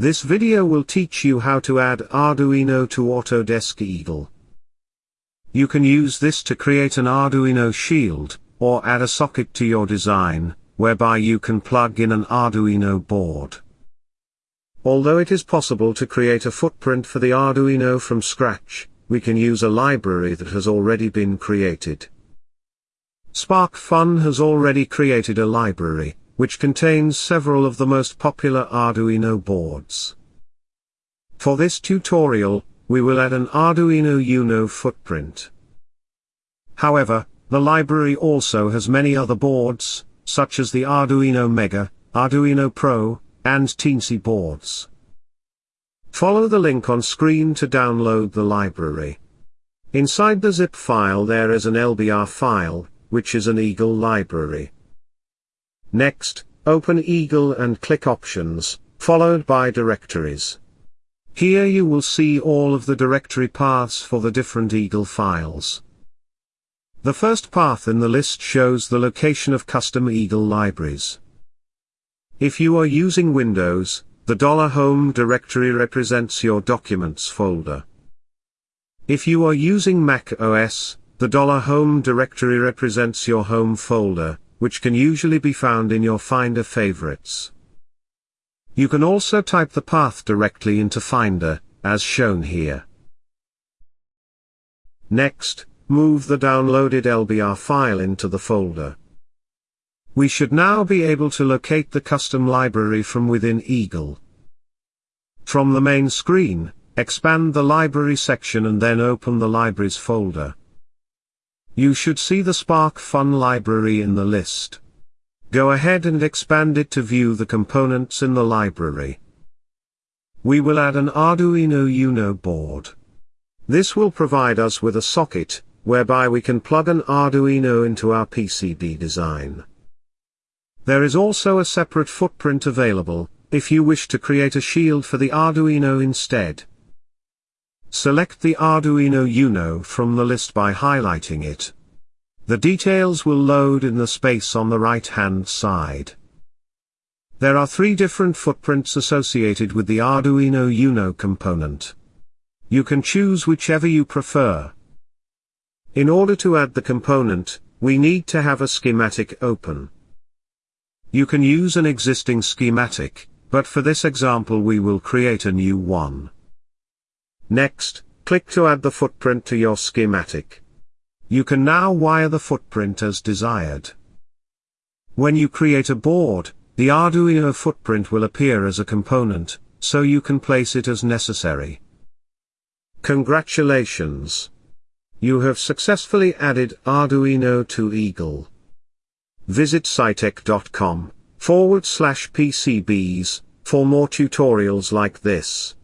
This video will teach you how to add Arduino to Autodesk Eagle. You can use this to create an Arduino shield, or add a socket to your design, whereby you can plug in an Arduino board. Although it is possible to create a footprint for the Arduino from scratch, we can use a library that has already been created. SparkFun has already created a library, which contains several of the most popular Arduino boards. For this tutorial, we will add an Arduino Uno footprint. However, the library also has many other boards, such as the Arduino Mega, Arduino Pro, and Teensy boards. Follow the link on screen to download the library. Inside the zip file there is an LBR file, which is an Eagle library. Next, open Eagle and click Options, followed by Directories. Here you will see all of the directory paths for the different Eagle files. The first path in the list shows the location of custom Eagle libraries. If you are using Windows, the $home directory represents your Documents folder. If you are using Mac OS, the $home directory represents your Home folder, which can usually be found in your Finder favorites. You can also type the path directly into Finder, as shown here. Next, move the downloaded LBR file into the folder. We should now be able to locate the custom library from within Eagle. From the main screen, expand the library section and then open the libraries folder. You should see the SparkFun library in the list. Go ahead and expand it to view the components in the library. We will add an Arduino Uno board. This will provide us with a socket, whereby we can plug an Arduino into our PCB design. There is also a separate footprint available, if you wish to create a shield for the Arduino instead. Select the Arduino Uno from the list by highlighting it. The details will load in the space on the right hand side. There are three different footprints associated with the Arduino Uno component. You can choose whichever you prefer. In order to add the component, we need to have a schematic open. You can use an existing schematic, but for this example we will create a new one. Next, click to add the footprint to your schematic. You can now wire the footprint as desired. When you create a board, the Arduino footprint will appear as a component, so you can place it as necessary. Congratulations! You have successfully added Arduino to Eagle. Visit scitech.com forward slash PCBs for more tutorials like this.